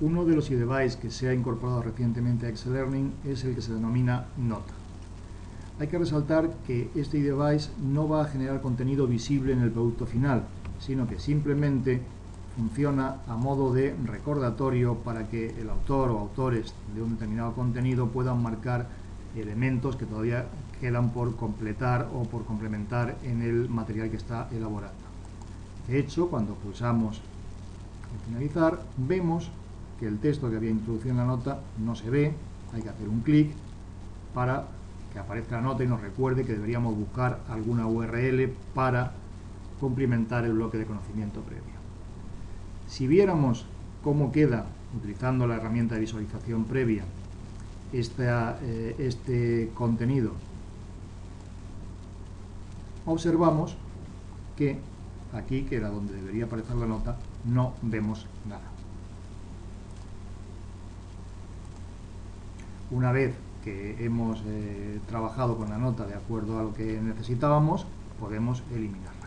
Uno de los eDevice que se ha incorporado recientemente a Excel Learning es el que se denomina Nota. Hay que resaltar que este eDevice no va a generar contenido visible en el producto final, sino que simplemente funciona a modo de recordatorio para que el autor o autores de un determinado contenido puedan marcar elementos que todavía quedan por completar o por complementar en el material que está elaborando. De hecho, cuando pulsamos en finalizar, vemos que el texto que había introducido en la nota no se ve, hay que hacer un clic para que aparezca la nota y nos recuerde que deberíamos buscar alguna URL para cumplimentar el bloque de conocimiento previo. Si viéramos cómo queda, utilizando la herramienta de visualización previa, eh, este contenido, observamos que aquí, que era donde debería aparecer la nota, no vemos nada. Una vez que hemos eh, trabajado con la nota de acuerdo a lo que necesitábamos, podemos eliminar.